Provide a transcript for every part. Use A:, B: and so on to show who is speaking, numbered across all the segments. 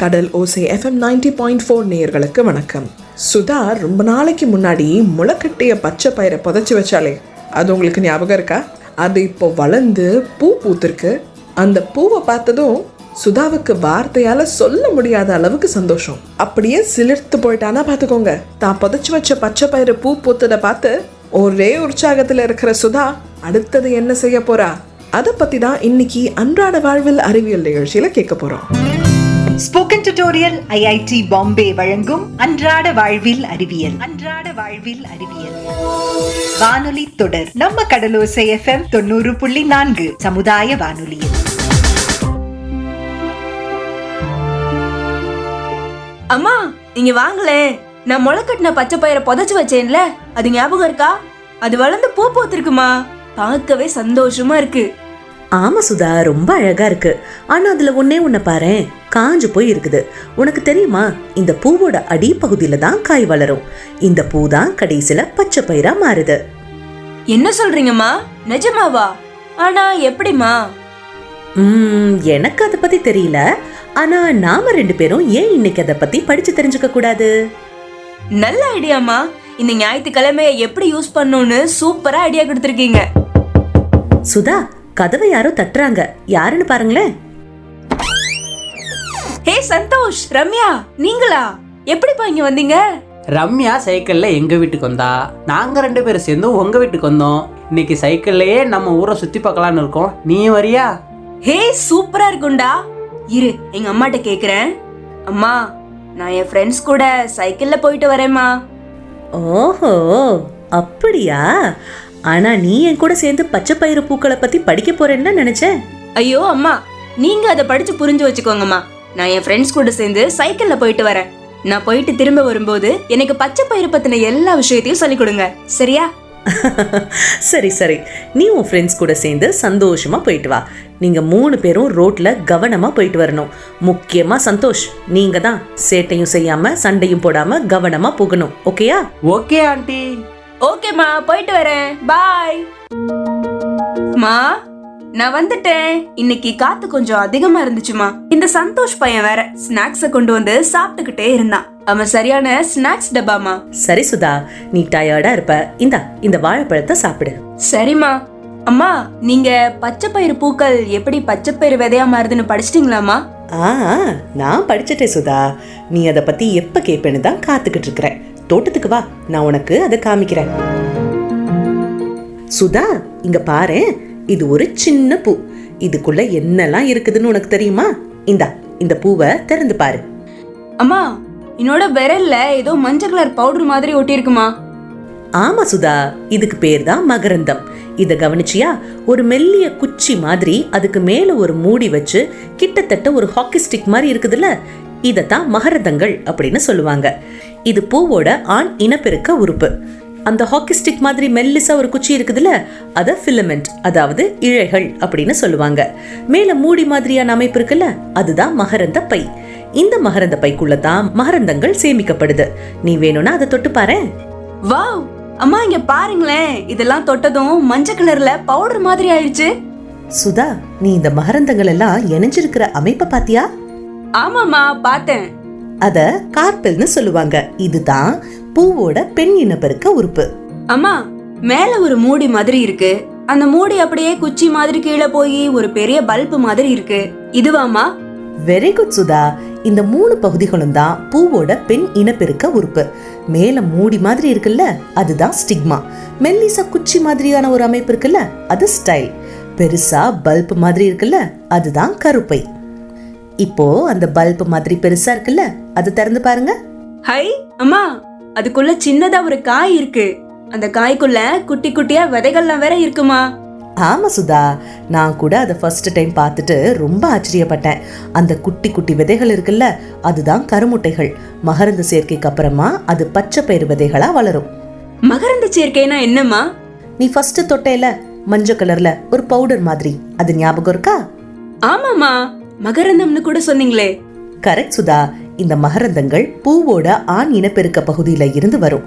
A: கடல் ஓசை FM ninety point four நேயர்களுக்கு வணக்கம். சுதா ரொம்ப நாளைக்கு முன்னாடி முளைக்கட்டிய பச்சை பயிரை புதைச்சி வச்சாலே அது உங்களுக்கு ஞாபகம் இருக்கா? அது இப்போ வளர்ந்து பூ பூத்திருக்கு. அந்த பூவை பார்த்ததும் சுதாவுக்கு வார்த்தையால சொல்ல முடியாத அளவுக்கு சந்தோஷம். அப்படியே சிலிர்த்து போயிட்டானா பார்த்துக்கோங்க. தான் புதைச்சி வச்ச பச்சை பயிறு பூ பூத்ததை பார்த்து ஒரே உற்சாகத்துல இருக்கிற சுதா அடுத்தது என்ன செய்ய போறா? அதை பத்தி தான் இன்னைக்கு அன்றாட வாழ்வில் அறிவியல் நிகழ்ச்சியில கேட்க போகிறோம்
B: ஸ்போக்கன் டியூட்டோரியல் ஐஐடி பாம்பே வழங்கும் அன்றாட வாழ்வில் அறிவியல். அன்றாட வாழ்வில் அறிவியல். வானொலி தொடர் நம்ம கடலோசை எஃப்எம் தொண்ணூறு புள்ளி நான்கு சமுதாய வானொலியில்.
C: அம்மா நீங்க வாங்களே. நான் முளைக்கட்டின பச்சை பயிரை புதைச்சு வச்சேன்ல அது ஞாபகம் இருக்கா? அது வளர்ந்து பூ பூத்திருக்குமா? பார்க்கவே சந்தோஷமா இருக்கு.
D: ஆமா சுதா ரொம்ப அழகா இருக்கு. ஆனா அதுல ஒன்னே உன்னை பாரேன். காஞ்சு போய் இருக்குது. உனக்கு தெரியுமா இந்த பூவோட அடிப்பகுதியில தான் காய் வளரும். இந்த பூ தான் கடைசியில பச்சை பயிரா மாறுது.
C: என்ன சொல்றீங்கம்மா? நிஜமாவா? ஆனா எப்படிம்மா?
D: உம் எனக்கு அதை பத்தி தெரியல. ஆனா நாம ரெண்டு பேரும் ஏன் இன்னைக்கு அதை பத்தி படிச்சு தெரிஞ்சுக்க கூடாது?
C: நல்ல ஐடியாம்மா. இந்த ஞாயிற்றுக்கிழமைய எப்படி யூஸ் பண்ணணும்னு சூப்பரா ஐடியா கொடுத்துருக்கீங்க.
D: சுதா கதவை யாரோ தட்டுறாங்க. யாருன்னு பாருங்களேன்.
C: ஹே சந்தோஷ் ரம்யா நீங்களா? எப்படிப்பா இங்க வந்தீங்க?
E: ரம்யா சைக்கிள்ல எங்க வீட்டுக்கு வந்தா? நாங்க ரெண்டு பேரும் சேர்ந்து உங்க வீட்டுக்கு வந்தோம். இன்னைக்கு சைக்கிள்லயே நம்ம ஊரை சுத்தி பார்க்கலான்னு இருக்கோம். நீ வரியா?
C: ஹே சூப்பரா இருக்கும்டா. இரு எங்க அம்மாட்ட கேக்குறேன். அம்மா நான் என் ஃப்ரெண்ட்ஸ் கூட சைக்கிள்ல போயிட்டு வரேம்மா.
D: ஓஹோ அப்படியா? ஆனா நீ என் கூட சேர்ந்து பச்சை பயிறு பூக்களை பத்தி படிக்க போறேன்னு நினைச்சேன்.
C: ஐயோ அம்மா நீங்க அதை படிச்சு புரிஞ்சு வச்சுக்கோங்கம்மா. நான் என் ஃப்ரெண்ட்ஸ் கூட சேர்ந்து சைக்கிள்ல போயிட்டு வரேன். நான் போயிட்டு திரும்ப வரும்போது எனக்கு பச்சை பயிறு பத்தின எல்லா விஷயத்தையும் சொல்லிக் கொடுங்க. சரியா?
D: சரி சரி. நீ உன் ஃப்ரெண்ட்ஸ் கூட சேர்ந்து சந்தோஷமா போயிட்டு வா. நீங்க மூணு பேரும் ரோட்ல கவனமா போயிட்டு வரணும். முக்கியமா சந்தோஷ் நீங்க தான் சேட்டையும் செய்யாம சண்டையும் போடாம கவனமா போகணும். ஓகேயா?
E: Okay aunty.
C: ஓகேம்மா போயிட்டு வரேன். பாய் மா நான் வந்துட்டேன். இன்னைக்கு காத்து கொஞ்சம் அதிகமா இருந்துச்சுமா. இந்த சந்தோஷ் பையன் வேற ஸ்நாக்ஸ கொண்டு வந்து சாப்பிட்டுக்கிட்டே இருந்தான். அவன் சரியான ஸ்நாக்ஸ் டப்பாமா
D: சரி சுதா நீ டயர்டா இருப்ப. இந்தா இந்த வாழைப்பழத்தை சாப்பிடு.
C: சரிம்மா. அம்மா நீங்க பச்சை பயிறு பூக்கள் எப்படி பச்சை பயிறு விதையா மாறுதுன்னு படிச்சிட்டீங்களாமா
D: ஆ நான் படிச்சிட்டேன் சுதா. நீ அதை பத்தி எப்ப கேட்பேன்னு தான் காத்துக்கிட்டு இருக்கிறேன். தோட்டத்துக்கு வா. நான் உனக்கு அதை காமிக்கிறேன். சுதா இங்க பாரு. இது ஒரு சின்ன பூ. இதுக்குள்ள என்னெல்லாம் இருக்குதுன்னு உனக்கு தெரியுமா? இந்தா இந்த பூவை திறந்து பாரு.
C: அம்மா என்னோட விரல்ல ஏதோ மஞ்சள் கலர் பவுடர் மாதிரி ஒட்டியிருக்குமா?
D: ஆமா சுதா இதுக்கு பேர் தான் மகரந்தம். இத கவனிச்சியா? ஒரு மெல்லிய குச்சி மாதிரி அதுக்கு மேல ஒரு மூடி வச்சு கிட்டத்தட்ட ஒரு ஹாக்கி ஸ்டிக் மாதிரி இருக்குதுல்ல? இதத்தான் மகரந்தங்கள் அப்படின்னு சொல்லுவாங்க. இது பூவோட ஆண் இனப்பெருக்க உறுப்பு. அந்த ஹாக்கி ஸ்டிக் மாதிரி மெல்லிசா ஒரு குச்சி இருக்குதுல்ல அத ஃபிலமெண்ட் அதாவது இழைகள் அப்படின்னு சொல்லுவாங்க. மேல மூடி மாதிரியான அமைப்பு இருக்குல்ல அதுதான் மகரந்த பை. இந்த மகரந்த பைக்குள்ள தான் மகரந்தங்கள் சேமிக்கப்படுது. நீ வேணும்னா அதை தொட்டு பாரேன்
C: வாவ்! அம்மா இங்க பாருங்களேன். இதெல்லாம் தொட்டதும் மஞ்சள் கலர்ல பவுடர் மாதிரி ஆயிடுச்சு.
D: சுதா நீ இந்த மகரந்தங்கள் எல்லாம் இணைஞ்சிருக்கிற அமைப்பை பாத்தியா?
C: ஆமாம்மா பார்த்தேன்.
D: அத கார்பெல்னு சொல்லுவாங்க. இதுதான் பூவோட பெண் இனப்பெருக்க உறுப்பு.
C: அம்மா மேல ஒரு மூடி மாதிரி இருக்கு. அந்த மூடி அப்படியே குச்சி மாதிரி கீழே போய் ஒரு பெரிய பல்ப் மாதிரி இருக்கு. இதுவாமா
D: வெரி குட் சுதா. இந்த மூணு பகுதிகளும் தான் பூவோட பெண் இனப்பெருக்க உறுப்பு. மேல மூடி மாதிரி இருக்குல்ல அதுதான் ஸ்டிக்மா. மெல்லிசா குச்சி மாதிரியான ஒரு அமைப்பு இருக்குல்ல அது ஸ்டைல். பெருசா பல்ப் மாதிரி இருக்குல்ல அதுதான் கருப்பை. இப்போ அந்த பல்ப் மாதிரி பெருசா இருக்குல்ல அதை திறந்து பாருங்க.
C: ஹை அம்மா அதுக்குள்ள சின்னதா ஒரு காய் இருக்கு. அந்த காய்க்குள்ள குட்டி குட்டியா விதைகள்லாம் வேற இருக்குமா?
D: ஆமா சுதா நான் கூட அதை ஃபர்ஸ்ட் டைம் பார்த்துட்டு ரொம்ப ஆச்சரியப்பட்டேன். அந்த குட்டி குட்டி விதைகள் இருக்குல்ல அதுதான் கருமுட்டைகள். மகரந்த சேர்க்கைக்கு அப்புறமா அது பச்சை பயிர் விதைகளா வளரும்.
C: மகரந்த சேர்க்கைனா என்னம்மா?
D: நீ ஃபர்ஸ்ட் தொட்டையில மஞ்சள் கலர்ல ஒரு பவுடர் மாதிரி. அது ஞாபகம் இருக்கா?
C: ஆமாமா மகரந்தம்னு கூட சொன்னீங்களே.
D: கரெக்ட் சுதா. இந்த மகரந்தங்கள் பூவோட ஆண் இனப்பெருக்க பகுதியில இருந்து வரும்.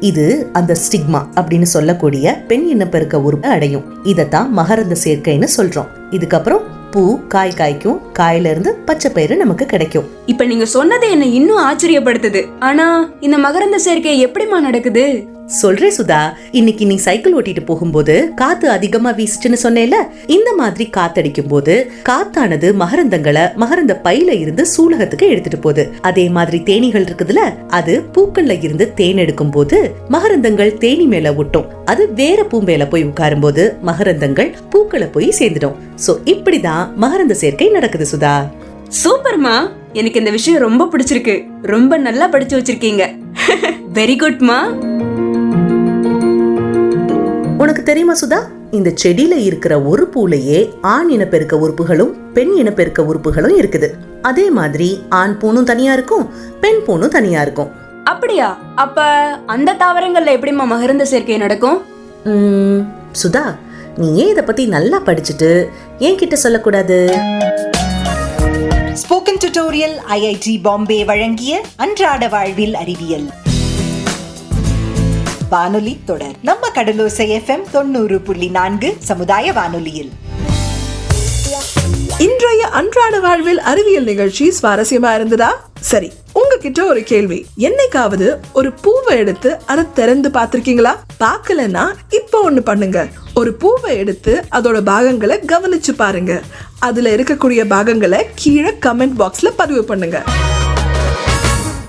D: இது அந்த ஸ்டிக்மா அப்படின்னு சொல்லக்கூடிய பெண் இனப்பெருக்க உறுப்பை அடையும். இதைத்தான் மகரந்த சேர்க்கைன்னு சொல்றோம். இதுக்கப்புறம் பூ காய் காய்க்கும் காயில இருந்து பச்சை பயிறு நமக்கு கிடைக்கும்.
C: இப்ப நீங்க சொன்னது என்ன இன்னும் ஆச்சரியப்படுத்துது. ஆனா இந்த மகரந்த சேர்க்கை எப்படிமா நடக்குது?
D: சொல்றேன் சுதா இன்னைக்கு நீ சைக்கிள் ஓட்டிட்டு போகும்போது காத்து அதிகமா வீசுச்சுன்னு சொன்னேல இந்த மாதிரி காத்தடிக்கும் போது காத்தானது மகரந்தங்களை மகரந்த பையில இருந்து சூலகத்துக்கு எடுத்துட்டு போகுது. அதே மாதிரி தேனீகள் இருக்குதுல அது பூக்கள்ல இருந்து தேன் எடுக்கும் போது மகரந்தங்கள் தேனி மேல ஒட்டும். அது வேற பூ மேல போய் உட்காரும் போது மகரந்தங்கள் பூக்களை போய் சேர்ந்துடும். சோ இப்படிதான் மகரந்த சேர்க்கை நடக்குது சுதா.
C: சூப்பர்மா! எனக்கு இந்த விஷயம் ரொம்ப பிடிச்சிருக்கு. ரொம்ப நல்லா படிச்சு வச்சிருக்கீங்க. வெரி குட்மா
D: உனக்கு தெரியுமா சுதா? இந்த செடியில இருக்கிற ஒரு பூலையே ஆண் இனப்பெருக்க உறுப்புகளும் பெண் இனப்பெருக்க உறுப்புகளும் இருக்குது. அதே மாதிரி ஆண் பூணும் தனியா இருக்கும் பெண் பூணும் தனியா இருக்கும்.
C: அப்படியா? அப்ப அந்த தாவரங்கள்ல எப்படிமா மகரந்த சேர்க்கை நடக்கும்?
D: உம், சுதா நீ ஏன் இத பத்தி நல்லா படிச்சுட்டு ஏன் கிட்ட சொல்லக்கூடாது
B: ஸ்போக்கன் டியூட்டோரியல் ஐஐடி பாம்பே வழங்கிய அன்றாட வாழ்வில் அறிவியல். வானொலி தொடர். நம்ம கடலோசை எஃப்எம் தொண்ணூறு புள்ளி நான்கு சமுதாய வானொலியில்.
A: இன்றைய அன்றாட வாழ்வில் அறிவியல் நிகழ்ச்சி சுவாரஸ்யமா இருந்ததா? சரி உங்ககிட்ட ஒரு கேள்வி. என்னைக்காவது ஒரு பூவை எடுத்து அதை திறந்து பார்த்திருக்கீங்களா? பார்க்கலன்னா இப்போ ஒண்ணு பண்ணுங்க. ஒரு பூவை எடுத்து அதோட பாகங்களை கவனிச்சு பாருங்க. அதுல இருக்கக்கூடிய பாகங்களை கீழே கமெண்ட் பாக்ஸ்ல பதிவு பண்ணுங்க.